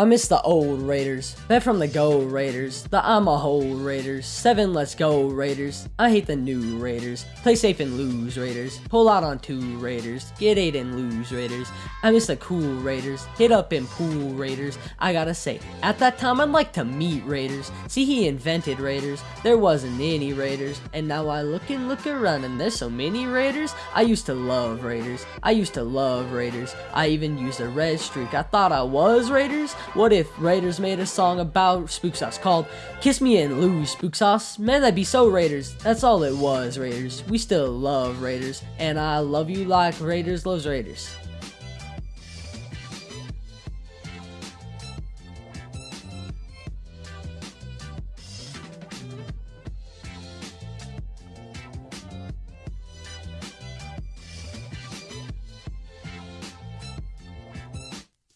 I miss the old Raiders. Bet from the go Raiders. The I'm a hole Raiders. Seven let's go Raiders. I hate the new Raiders. Play safe and lose Raiders. Pull out on two Raiders. Get eight and lose Raiders. I miss the cool Raiders. Hit up and pool Raiders. I gotta say, at that time I'd like to meet Raiders. See he invented Raiders. There wasn't any Raiders. And now I look and look around and there's so many Raiders. I used to love Raiders. I used to love Raiders. I even used a red streak. I thought I was Raiders. What if Raiders made a song about Spook Sauce called Kiss Me and Lose Spook Sauce? Man, that'd be so Raiders. That's all it was, Raiders. We still love Raiders, and I love you like Raiders loves Raiders.